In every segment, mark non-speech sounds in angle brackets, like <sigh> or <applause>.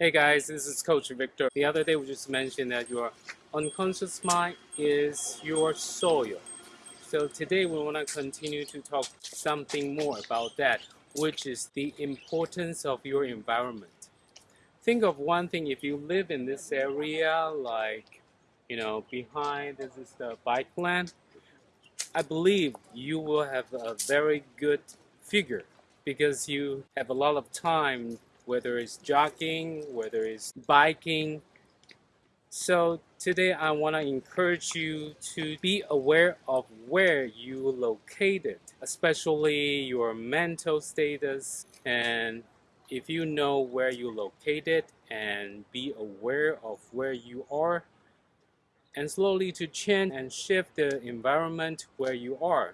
Hey guys, this is Coach Victor. The other day we just mentioned that your unconscious mind is your soil. So today we want to continue to talk something more about that, which is the importance of your environment. Think of one thing if you live in this area, like, you know, behind this is the bike lane, I believe you will have a very good figure because you have a lot of time whether it's jogging, whether it's biking. So today I want to encourage you to be aware of where you located, especially your mental status and if you know where you located and be aware of where you are and slowly to change and shift the environment where you are,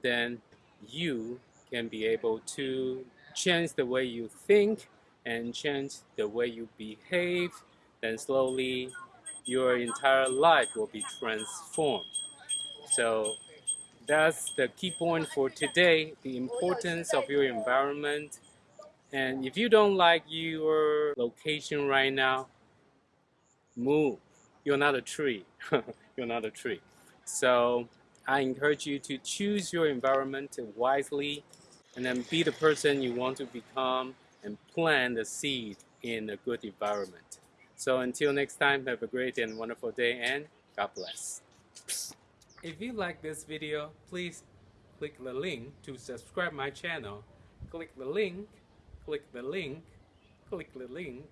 then you can be able to change the way you think and change the way you behave, then slowly your entire life will be transformed. So that's the key point for today, the importance of your environment. And if you don't like your location right now, move. You're not a tree. <laughs> You're not a tree. So I encourage you to choose your environment wisely and then be the person you want to become and plant the seed in a good environment. So until next time, have a great and wonderful day and God bless. If you like this video, please click the link to subscribe my channel. Click the link, click the link, click the link.